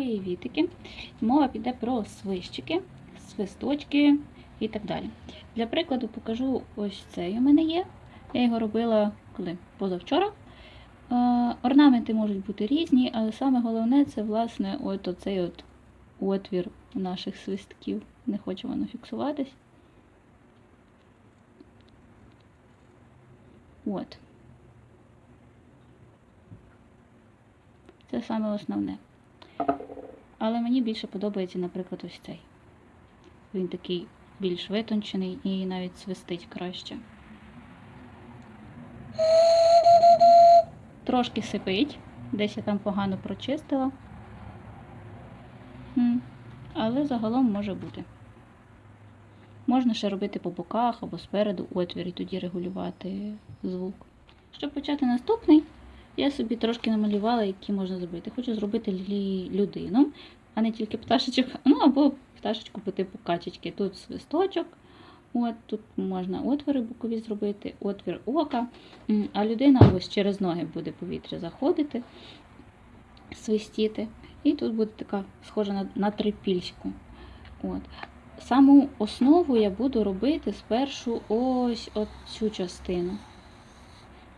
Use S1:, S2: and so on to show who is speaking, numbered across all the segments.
S1: привітики. Мова піде про свищики, свисточки і так далі. Для прикладу покажу ось цей у мене є. Я його робила коли? позавчора. Е, Орнаменти можуть бути різні, але саме головне це власне от оцей от отвір наших свистків. Не хоче воно фіксуватись. От. Це саме основне. Але мені більше подобається, наприклад, ось цей. Він такий більш витончений і навіть свистить краще. Трошки сипить, десь я там погано прочистила. Але загалом може бути. Можна ще робити по боках або спереду отвір і тоді регулювати звук. Щоб почати наступний, я собі трошки намалювала, які можна зробити. Хочу зробити людину, а не тільки пташечок, ну або пташечку по типу качечки. Тут свисточок, от, тут можна отвори бокові зробити, отвір ока, а людина ось через ноги буде повітря заходити, свистіти. І тут буде така схожа на, на трипільську. От. Саму основу я буду робити спершу ось цю частину.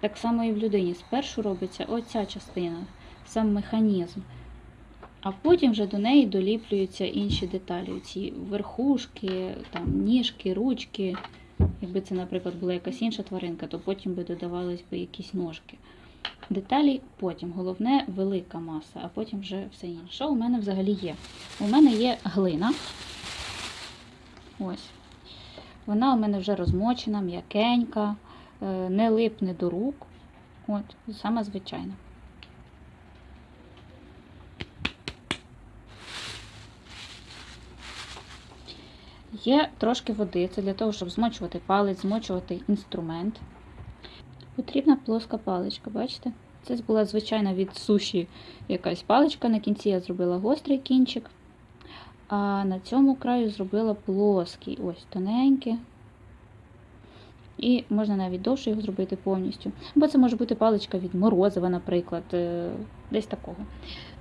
S1: Так само і в людині. Спершу робиться оця частина, сам механізм. А потім вже до неї доліплюються інші деталі. Ці верхушки, там, ніжки, ручки. Якби це, наприклад, була якась інша тваринка, то потім би додавались би якісь ножки. Деталі потім. Головне велика маса, а потім вже все інше. Що у мене взагалі є? У мене є глина. Ось. Вона у мене вже розмочена, м'якенька, не липне до рук. От, саме звичайна. Є трошки води, це для того, щоб змочувати палець, змочувати інструмент. Потрібна плоска паличка, бачите? Це була звичайна від суші якась паличка. На кінці я зробила гострий кінчик. А на цьому краю зробила плоский, ось тоненький. І можна навіть довше його зробити повністю. Бо це може бути паличка від морозива, наприклад, е, десь такого.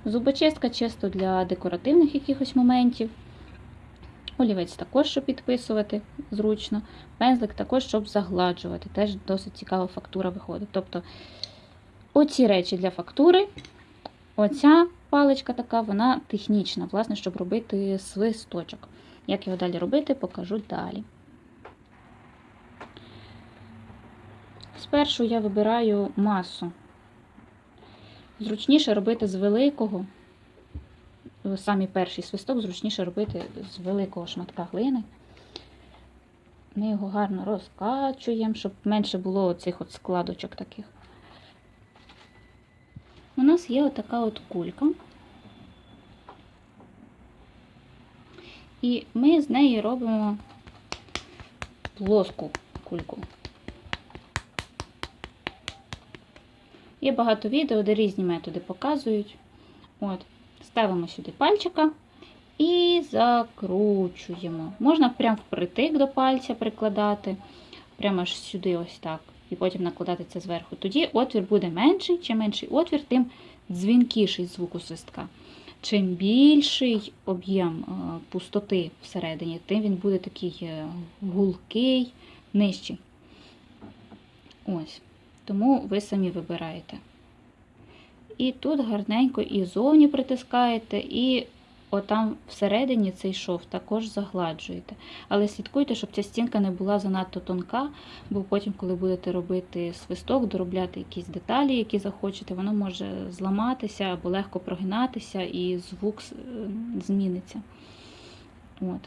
S1: Зубочистка чисто для декоративних якихось моментів. Олівець також, щоб підписувати зручно. Пензлик також, щоб загладжувати. Теж досить цікава фактура виходить. Тобто оці речі для фактури, оця паличка така, вона технічна, власне, щоб робити свисточок. Як його далі робити, покажу далі. Спершу я вибираю масу. Зручніше робити з великого, самі перший свисток зручніше робити з великого шматка глини. Ми його гарно розкачуємо, щоб менше було оцих от складочок таких. У нас є отака от кулька. І ми з неї робимо плоску кульку. Є багато відео, де різні методи показують. От, Ставимо сюди пальчика і закручуємо. Можна прямо впритик до пальця прикладати, прямо аж сюди, ось так. І потім накладати це зверху. Тоді отвір буде менший. Чим менший отвір, тим дзвінкіший звук у свистка. Чим більший об'єм пустоти всередині, тим він буде такий гулкий, нижчий. Ось. Тому ви самі вибираєте. І тут гарненько і зовні притискаєте, і отам всередині цей шов також загладжуєте. Але слідкуйте, щоб ця стінка не була занадто тонка, бо потім, коли будете робити свисток, доробляти якісь деталі, які захочете, воно може зламатися або легко прогинатися, і звук зміниться. От.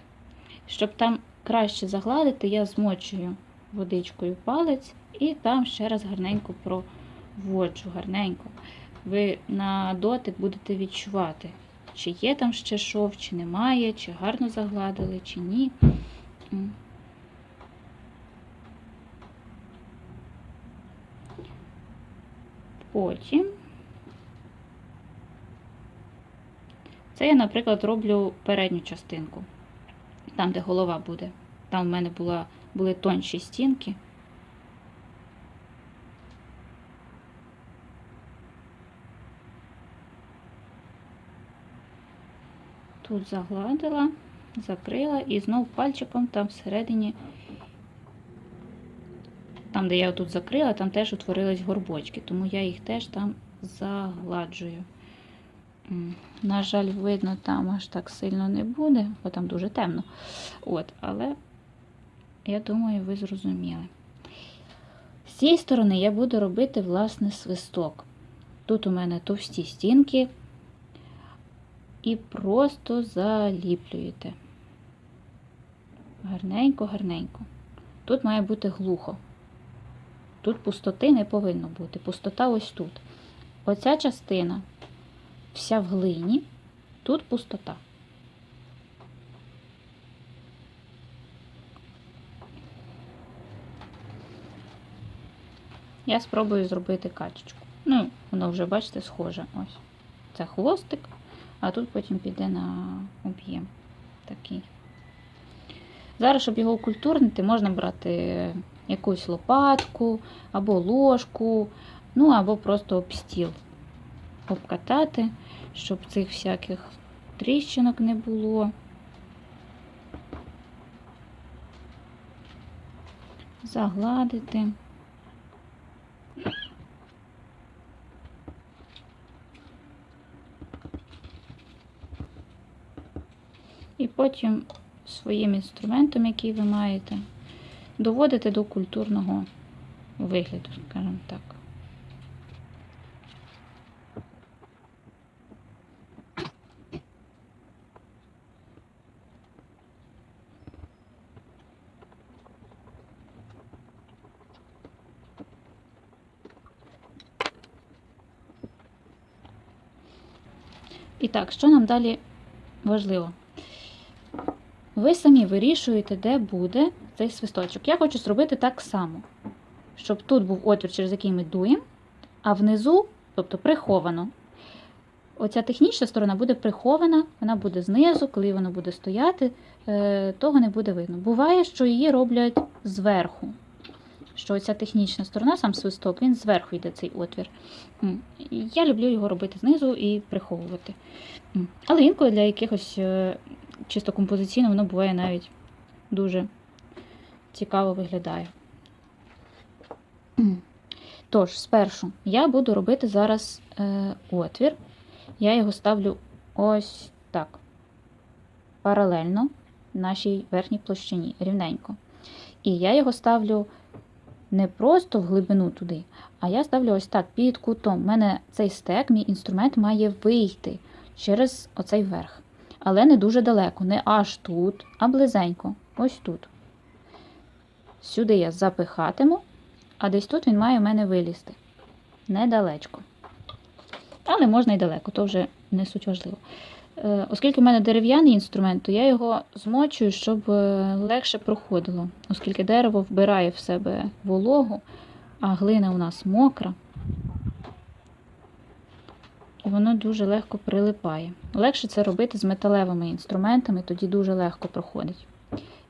S1: Щоб там краще загладити, я змочую водичкою палець і там ще раз гарненько проводжу, гарненько. Ви на дотик будете відчувати, чи є там ще шов, чи немає, чи гарно загладили, чи ні. Потім це я, наприклад, роблю передню частинку, там, де голова буде. Там в мене була, були тонші стінки. Тут загладила, закрила і знов пальчиком там всередині, там, де я тут закрила, там теж утворились горбочки, тому я їх теж там загладжую. На жаль, видно, там аж так сильно не буде, бо там дуже темно. От, але я думаю, ви зрозуміли. З цієї сторони я буду робити власне свисток. Тут у мене товсті стінки і просто заліплюєте. Гарненько, гарненько. Тут має бути глухо. Тут пустоти не повинно бути. Пустота ось тут. Оця частина вся в глині, тут пустота. Я спробую зробити качечку. Ну, воно вже, бачите, схоже. Ось. Це хвостик, а тут потім піде на об'єм такий. Зараз, щоб його окультурнити, можна брати якусь лопатку або ложку, ну або просто об стіл обкатати, щоб цих всяких тріщинок не було. Загладити. І потім своїм інструментом, який ви маєте, доводите до культурного вигляду, скажімо так. І так, що нам далі важливо? Ви самі вирішуєте, де буде цей свисточок. Я хочу зробити так само, щоб тут був отвір, через який ми дуємо, а внизу, тобто приховано. Оця технічна сторона буде прихована, вона буде знизу, коли воно буде стояти, е, того не буде видно. Буває, що її роблять зверху. Що оця технічна сторона, сам свисток, він зверху йде цей отвір. Я люблю його робити знизу і приховувати. Але інколи для якихось е, чисто композиційно воно буває навіть дуже цікаво виглядає. Тож, спершу я буду робити зараз е, отвір. Я його ставлю ось так, паралельно нашій верхній площині, рівненько. І я його ставлю не просто в глибину туди, а я ставлю ось так під кутом. У мене цей стек, мій інструмент має вийти через оцей верх. Але не дуже далеко, не аж тут, а близенько, ось тут. Сюди я запихатиму, а десь тут він має в мене вилізти. Недалечко. Але можна і далеко, то вже не суть важливо. Е, Оскільки в мене дерев'яний інструмент, то я його змочую, щоб е, легше проходило, оскільки дерево вбирає в себе вологу, а глина у нас мокра, воно дуже легко прилипає. Легше це робити з металевими інструментами, тоді дуже легко проходить.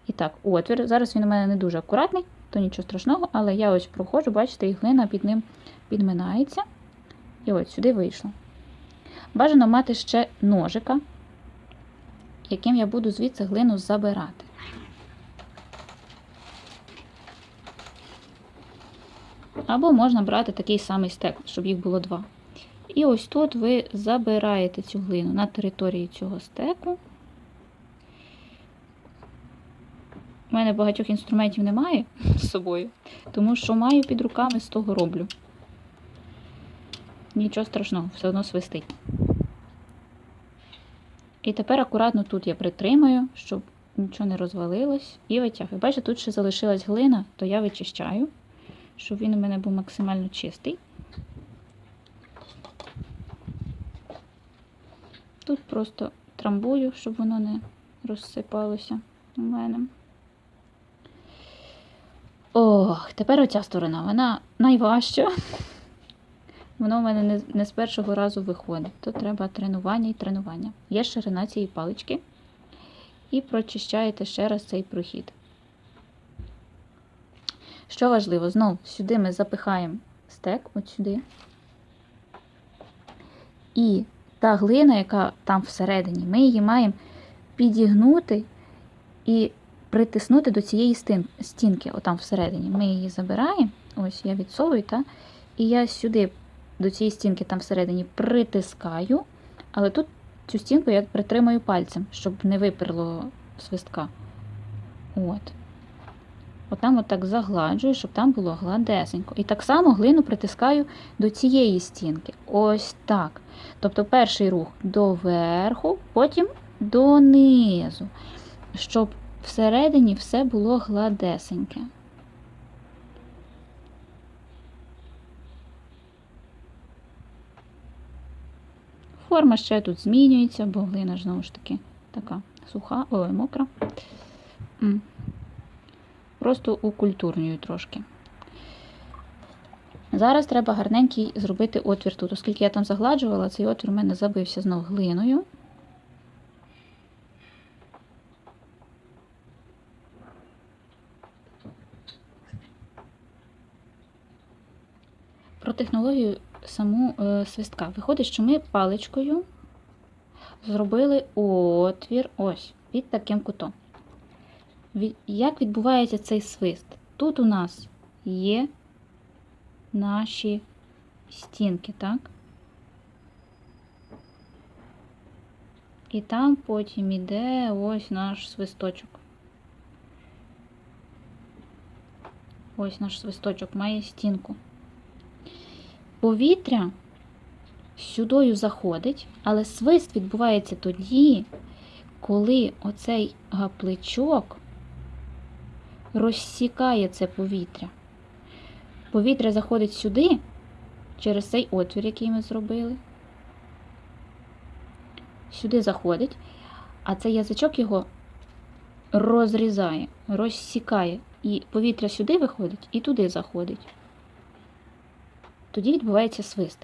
S1: І так, отвір. Зараз він у мене не дуже акуратний, то нічого страшного, але я ось проходжу, бачите, і глина під ним підминається. І от сюди вийшло. Бажано мати ще ножика, яким я буду звідси глину забирати. Або можна брати такий самий стек, щоб їх було два. І ось тут ви забираєте цю глину на території цього стеку. У мене багатьох інструментів немає з собою, тому що маю під руками, з того роблю. Нічого страшного, все одно свистить. І тепер акуратно тут я притримаю, щоб нічого не розвалилось, і витягую. Бачите, тут ще залишилась глина, то я вичищаю, щоб він у мене був максимально чистий. Тут просто трамбую, щоб воно не розсипалося у мене. Ох, тепер оця сторона, вона найважча. Воно в мене не, не з першого разу виходить. Тут треба тренування і тренування. Є ширина цієї палички. І прочищаєте ще раз цей прохід. Що важливо, знову сюди ми запихаємо стек, от сюди. І та глина, яка там всередині, ми її маємо підігнути і притиснути до цієї стінки, отам всередині. Ми її забираємо, ось я відсовую, та, і я сюди до цієї стінки там всередині притискаю, але тут цю стінку я притримаю пальцем, щоб не виперло свистка. От. Отам отак загладжую, щоб там було гладесенько. І так само глину притискаю до цієї стінки. Ось так. Тобто перший рух доверху, потім донизу, щоб всередині все було гладесеньке. Форма ще тут змінюється, бо глина знову ж таки така суха, ой, мокра. Просто укультурнюю трошки. Зараз треба гарненький зробити отвір тут, оскільки я там загладжувала, цей отвір у мене забився знов глиною. Про технологію саму е, свистка. Виходить, що ми паличкою зробили отвір ось під таким кутом. Як відбувається цей свист? Тут у нас є наші стінки, так? І там потім іде ось наш свисточок. Ось наш свисточок має стінку. Повітря сюдою заходить, але свист відбувається тоді, коли оцей гапличок розсікає це повітря. Повітря заходить сюди, через цей отвір, який ми зробили. Сюди заходить, а цей язичок його розрізає, розсікає. І повітря сюди виходить і туди заходить. Тоді відбувається свист.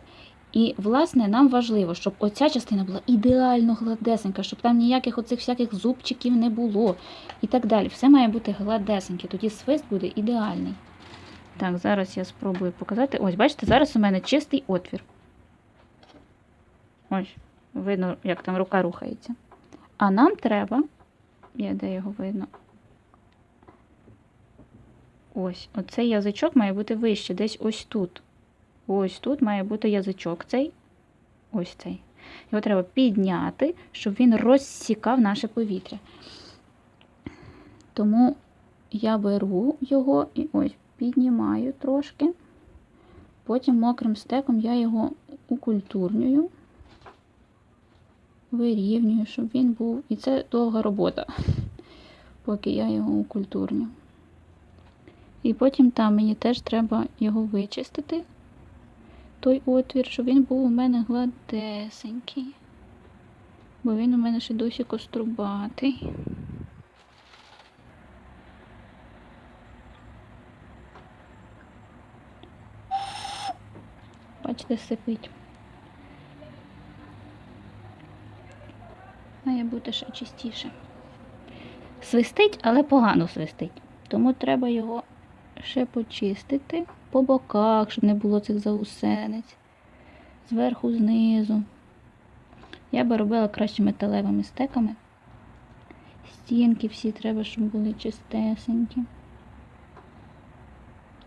S1: І, власне, нам важливо, щоб оця частина була ідеально гладесенька, щоб там ніяких оцих всяких зубчиків не було і так далі. Все має бути гладесеньке, тоді свист буде ідеальний. Так, зараз я спробую показати. Ось, бачите, зараз у мене чистий отвір. Ось, видно, як там рука рухається. А нам треба, я де його видно. Ось, оцей язичок має бути вище, десь ось тут. Ось тут має бути язичок цей. Ось цей. Його треба підняти, щоб він розсікав наше повітря. Тому я беру його і ось піднімаю трошки. Потім мокрим стеком я його укультурнюю, вирівнюю, щоб він був. І це довга робота, поки я його укультурню. І потім там мені теж треба його вичистити, той отвір, щоб він був у мене гладесенький. Бо він у мене ще досі кострубатий. Бачите, сипить. Має бути ще чистіше. Свистить, але погано свистить. Тому треба його ще почистити по боках, щоб не було цих заусенець. Зверху, знизу. Я би робила краще металевими стеками. Стінки всі треба, щоб були чистесенькі.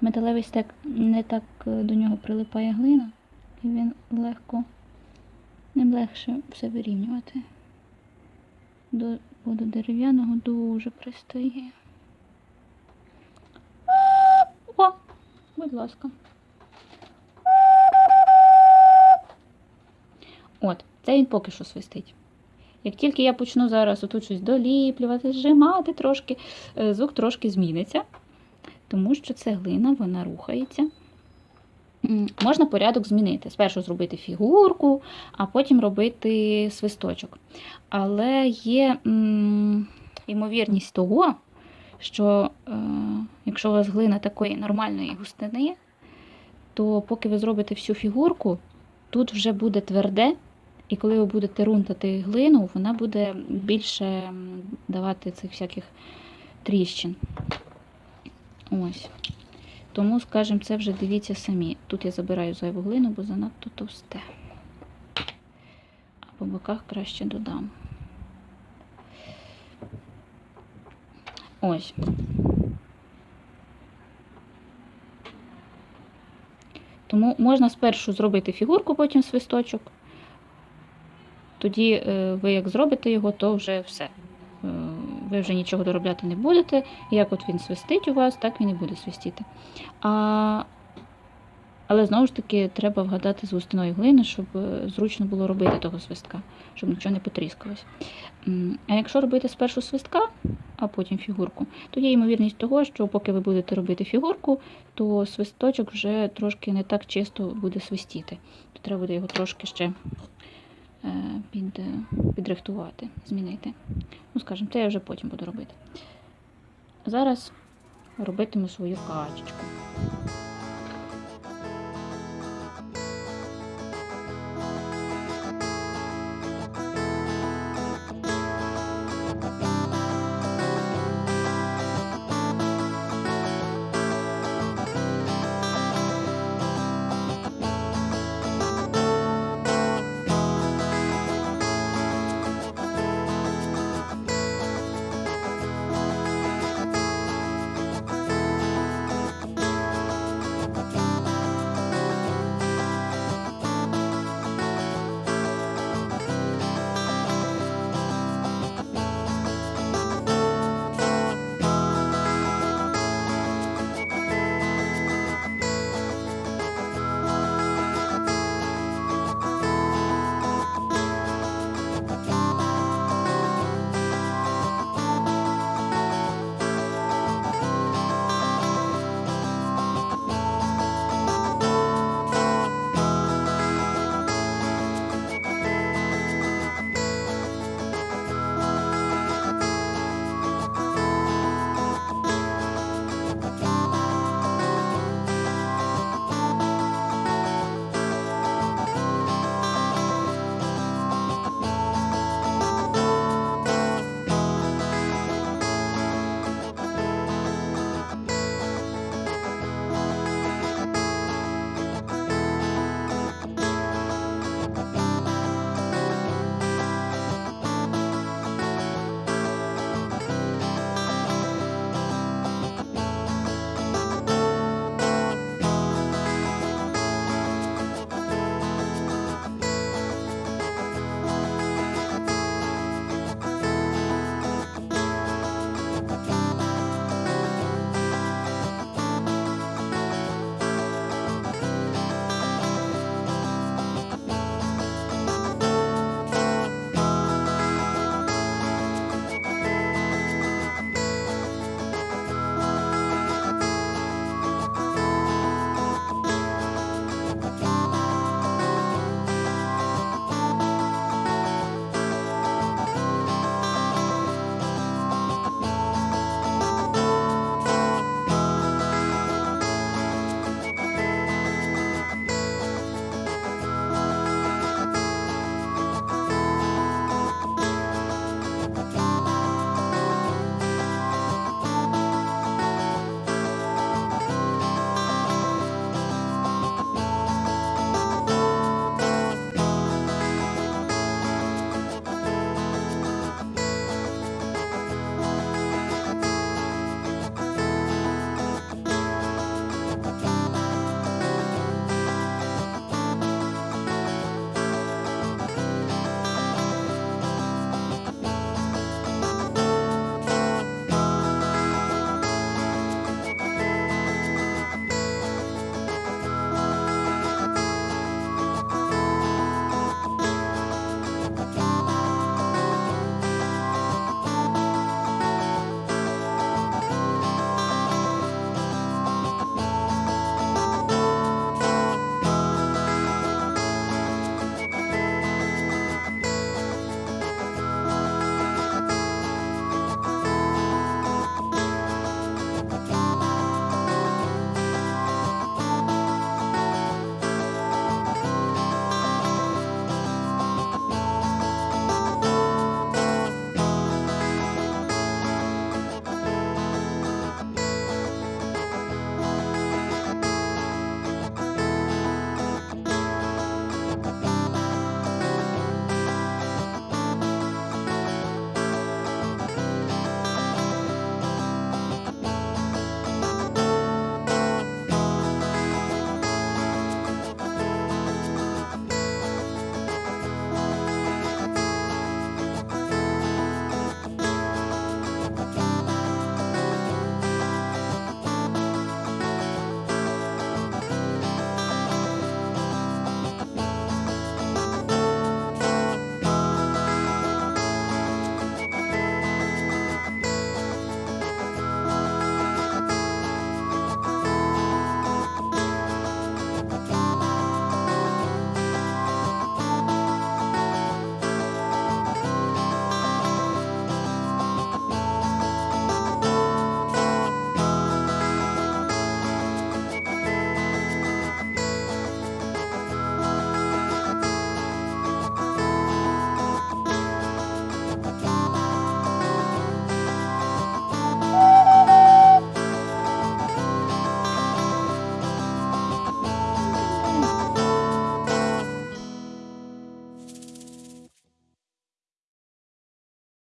S1: Металевий стек не так е, до нього прилипає глина, і він легко, ним легше все вирівнювати. До, до дерев'яного дуже пристає. Будь ласка. От, це він поки що свистить. Як тільки я почну зараз отут щось доліплювати, зжимати трошки, е, звук трошки зміниться, тому що це глина, вона рухається. Можна порядок змінити. Спершу зробити фігурку, а потім робити свисточок. Але є ймовірність того, що е, якщо у вас глина такої нормальної густини, то поки ви зробите всю фігурку, тут вже буде тверде, і коли ви будете рунтати глину, вона буде більше давати цих всяких тріщин. Ось. Тому, скажімо, це вже дивіться самі. Тут я забираю зайву глину, бо занадто товсте. А По боках краще додам. Ось. Тому можна спершу зробити фігурку, потім свисточок. Тоді е, ви як зробите його, то вже все. Е, Ви вже нічого доробляти не будете. Як от він свистить у вас, так він і буде свистіти. А, але знову ж таки треба вгадати з густиною глини, щоб е, зручно було робити того свистка, щоб нічого не потріскалось. А якщо робити спершу свистка, а потім фігурку, то є ймовірність того, що поки ви будете робити фігурку, то свисточок вже трошки не так чисто буде свистіти. То треба буде його трошки ще е, під, е, підрихтувати, змінити. Ну, скажімо, це я вже потім буду робити. Зараз робитиму свою качечку.